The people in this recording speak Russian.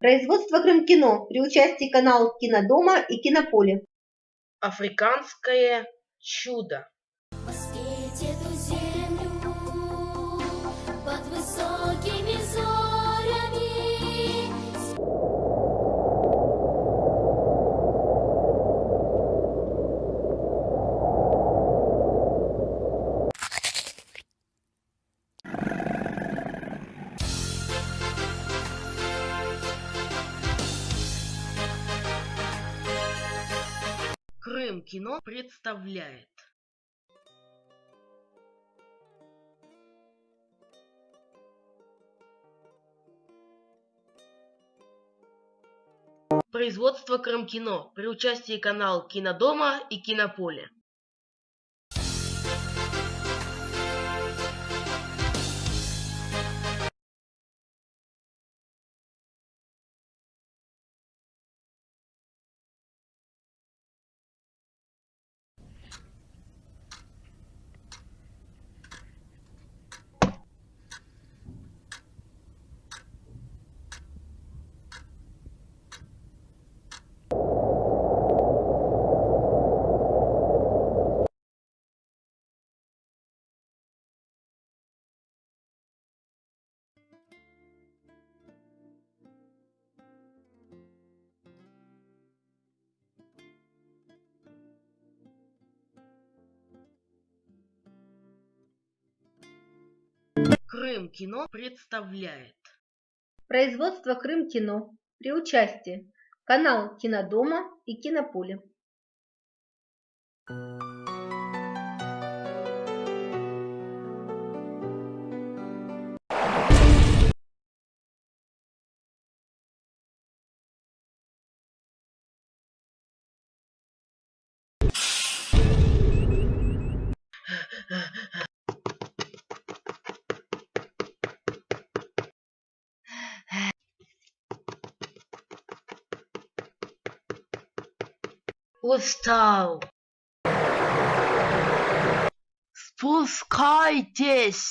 Производство Крым-кино при участии каналов Кинодома и Кинополе. Африканское чудо. Крым кино представляет. Производство Крым кино при участии канал Кинодома и Кинополе. Крым кино представляет. Производство Крым-кино при участии канал Кинодома и Кинополе. Устал. Спускайтесь.